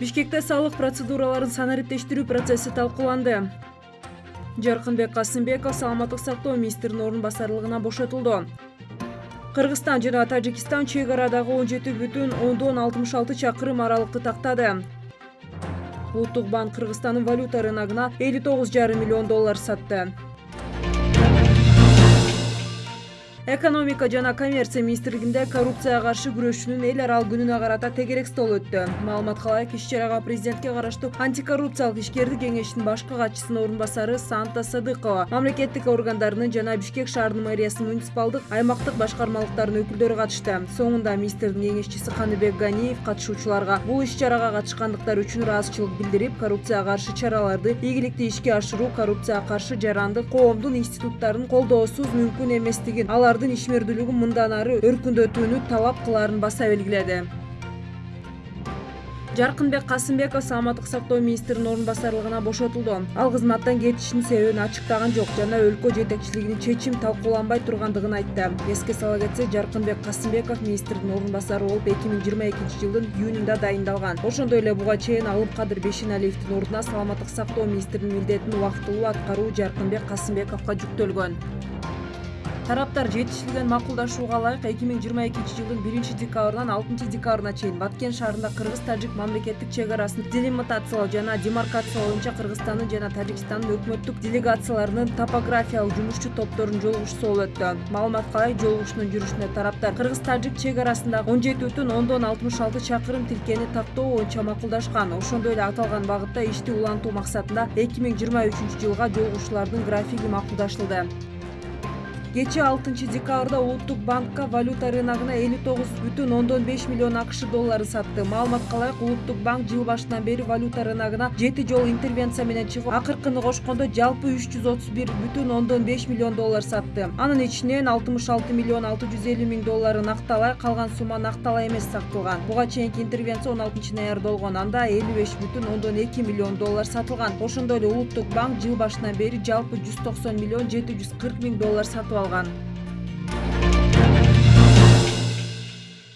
бишкекте салык процедураларын санариптештирүү процесси талкууланды. Жаркынбек касымбеков саламаттык сактоо министринин орун басарлыгынан бошотулду. Кыргызстан жана тажикстан чек арадагы он жети бүтүн ондон алтымыш алты чакырым аралыкты тактады. Улуттук банк кыргызстандын валюта рыногуна элүү тогуз жарым миллион доллар сатты экономика жана коммерция министрлигинде коррупцияга каршы күрөшүүнүн эл аралык күнүнө карата тегерек стол өттү. Маалыматка ылайык иш чарага президентке караштуу антикоррупциялык ишкердик кеңешинин башкы катчысынын орун басары санта садыкова. Мамлекеттик органдарынын жана бишкек шаарынын мэриясынын муниципалдык аймактык башкармалыктардын өкүлдөрү катышты. Соңунда министрдин кеңешчиси каныбек ганиев катышуучуларга бул иш чарага катышкандыктары үчүн ыраазычылык билдирип коррупцияга каршы чараларды ийгиликтүү ишке ашыруу коррупцияга каршы жарандык коомдун институттарын колдоосуз мүмкүн эместигин алар ишмердүүлүгүн мындан ары өркүндөтүүнү талап кылаарын баса белгиледи. Жаркынбек касымбеков саламаттык сактоо министринин орун басарлыгынан бошотулду. Ал кызматтан кетишинин себебин ачыктаган жок жана өлкө жетекчилигинин чечим талкууланбай тургандыгын айтты. Эске сала кетсек жаркынбек касымбеков министрдин орун басары болуп эки миң жыйырма экинчи жылдын июнунда дайындалган. Ошондой эле буга чейин алымкадыр бейшеналиевдин ордуна саламаттык сактоо министринин милдетин убактылуу аткаруу жаркынбек касымбековго жүктөлгөн тараптар жетишилген макулдашууга ылайык эки миң жыйырма экинчи жылдын биринчи декабрынан алтынчы декабрына чейин баткен шаарында кыргыз тажик мамлекеттик чек арасын делимитациялоо жана демаркациялоо боюнча кыргызстандын жана тажикстандын өкмөттүк делегацияларынын топографиялык жумушчу топторунун жолугушуусу болуп өттү. Маалыматка ылайык жолугушуунун жүрүшүндө тараптар кыргыз тажик чек арасындагы он жети бүтүн ондон алтымыш алты чакырым тилкени тактоо боюнча макулдашкан. Ошондой эле аталган багытта ишти улантуу максатында эки миң жыйырма үчүнчү жылга жолугушуулардын графиги макулдашылды кечээ алтынчы декабрда улуттук банкка валюта рыногуна элүү тогуз бүтүн ондон беш миллион акш долларын сатты. Маалыматка ылайык улуттук банк жыл башынан бери валюта рыногуна жети жолу интервенция менен чыгып акыркыны кошкондо жалпы үч жүз отуз бир бүтүн ондон беш миллион доллар сатты. Анын ичинен алтымыш алты миллион алты жүз элүү миң доллары накталай калган сумма накталай эмес сатылган буга чейинки интервенция он алтынчы ноябрда болгон анда элүү беш бүтүн ондон эки миллион доллар сатылган. Ошондой эле улуттук банк жыл башынан бери жалпы жүз токсон миллион жети жүз кырк миң доллар сатып алған